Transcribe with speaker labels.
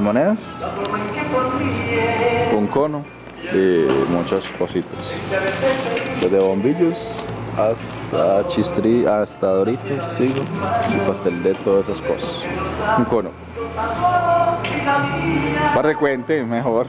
Speaker 1: las monedas, un cono y muchas cositas. Desde bombillos hasta chistri, hasta doritos, sigo, y pastel de todas esas cosas. Un cono. Para cuente, mejor.